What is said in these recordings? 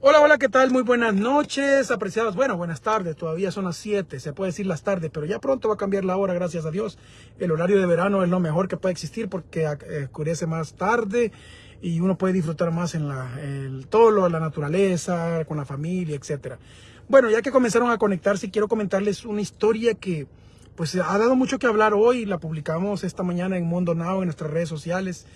Hola, hola, ¿qué tal? Muy buenas noches, apreciados. Bueno, buenas tardes, todavía son las 7, se puede decir las tardes, pero ya pronto va a cambiar la hora, gracias a Dios. El horario de verano es lo mejor que puede existir porque eh, oscurece más tarde y uno puede disfrutar más en la, el, todo lo la naturaleza, con la familia, etcétera. Bueno, ya que comenzaron a conectarse, quiero comentarles una historia que pues ha dado mucho que hablar hoy, la publicamos esta mañana en Mundo Now, en nuestras redes sociales.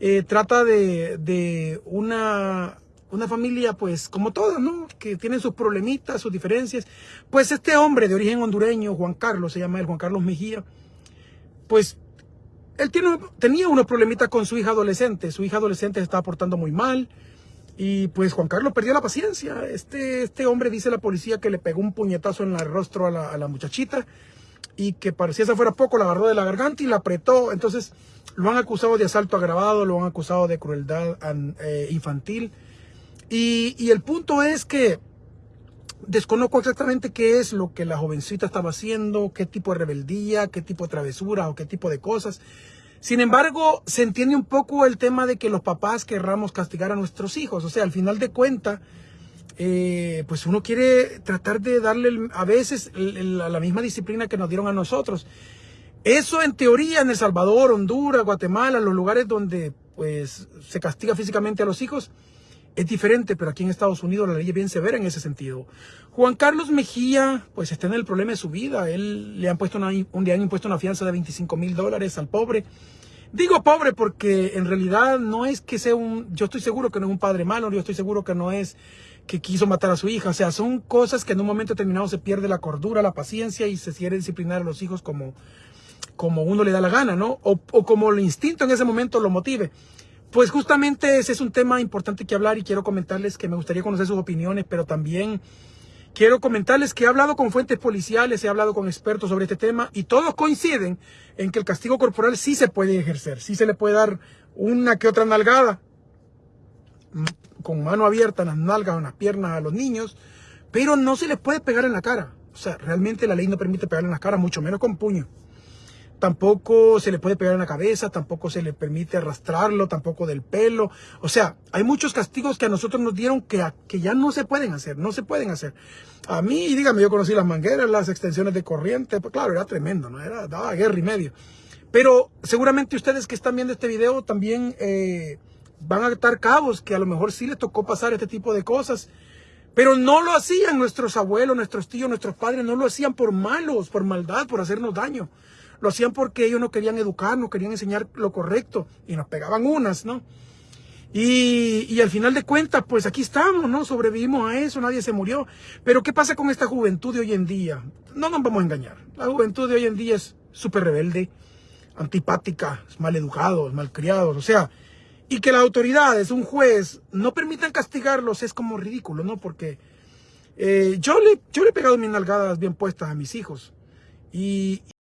Eh, trata de, de una una familia, pues, como todas, ¿no? Que tienen sus problemitas, sus diferencias. Pues este hombre de origen hondureño, Juan Carlos, se llama él, Juan Carlos Mejía, pues, él tiene, tenía unos problemitas con su hija adolescente. Su hija adolescente se estaba portando muy mal. Y pues Juan Carlos perdió la paciencia. Este, este hombre dice la policía que le pegó un puñetazo en el rostro a la, muchachita y que parecía si fuera poco, la agarró de la garganta y la apretó. Entonces lo han acusado de asalto agravado, lo han acusado de crueldad eh, infantil. Y, el punto es que desconozco exactamente qué es lo que la jovencita estaba haciendo, qué tipo de rebeldía, qué tipo de travesura o qué tipo de cosas. Sin embargo, se entiende un poco el tema de que los papás querramos castigar a nuestros hijos. O sea, al final de cuentas, eh, pues uno quiere tratar de darle a veces la misma disciplina que nos dieron a nosotros. Eso en teoría en El Salvador, Honduras, Guatemala, los lugares donde pues se castiga físicamente a los hijos, es diferente, pero aquí en Estados Unidos la ley es bien severa en ese sentido. Juan Carlos Mejía, pues está en el problema de su vida. Él le han puesto un día han impuesto una fianza de 25 mil dólares al pobre. Digo pobre porque en realidad no es que sea un, yo estoy seguro que no es un padre malo, yo estoy seguro que no es que quiso matar a su hija. O sea, son cosas que en un momento determinado se pierde la cordura, la paciencia y se quiere disciplinar a los hijos como, como uno le da la gana, ¿no? O, o como el instinto en ese momento lo motive. Pues justamente ese es un tema importante que hablar y quiero comentarles que me gustaría conocer sus opiniones, pero también quiero comentarles que he hablado con fuentes policiales, he hablado con expertos sobre este tema y todos coinciden en que el castigo corporal sí se puede ejercer, sí se le puede dar una que otra nalgada con mano abierta en las nalgas o en las piernas a los niños, pero no se les puede pegar en la cara. O sea, realmente la ley no permite pegar en la cara, mucho menos con puño tampoco se le puede pegar en la cabeza, tampoco se le permite arrastrarlo, tampoco del pelo. O sea, hay muchos castigos que a nosotros nos dieron que, que ya no se pueden hacer, no se pueden hacer. A mí, dígame, yo conocí las mangueras, las extensiones de corriente, pues claro, era tremendo, ¿no? Era, daba guerra y medio. Pero seguramente ustedes que están viendo este video también eh, van a estar cabos que a lo mejor sí les tocó pasar este tipo de cosas. Pero no lo hacían nuestros abuelos, nuestros tíos, nuestros padres, no lo hacían por malos, por maldad, por hacernos daño. Lo hacían porque ellos no querían educarnos, querían enseñar lo correcto y nos pegaban unas, ¿no? Y, al final de cuentas, pues aquí estamos, ¿no? Sobrevivimos a eso, nadie se murió. Pero ¿qué pasa con esta juventud de hoy en día? No nos vamos a engañar. La juventud de hoy en día es súper rebelde, antipática, mal educados, malcriados. O sea, y que las autoridades, un juez, no permitan castigarlos es como ridículo, ¿no? Porque eh, yo, le, yo le he pegado mis nalgadas bien puestas a mis hijos. Y,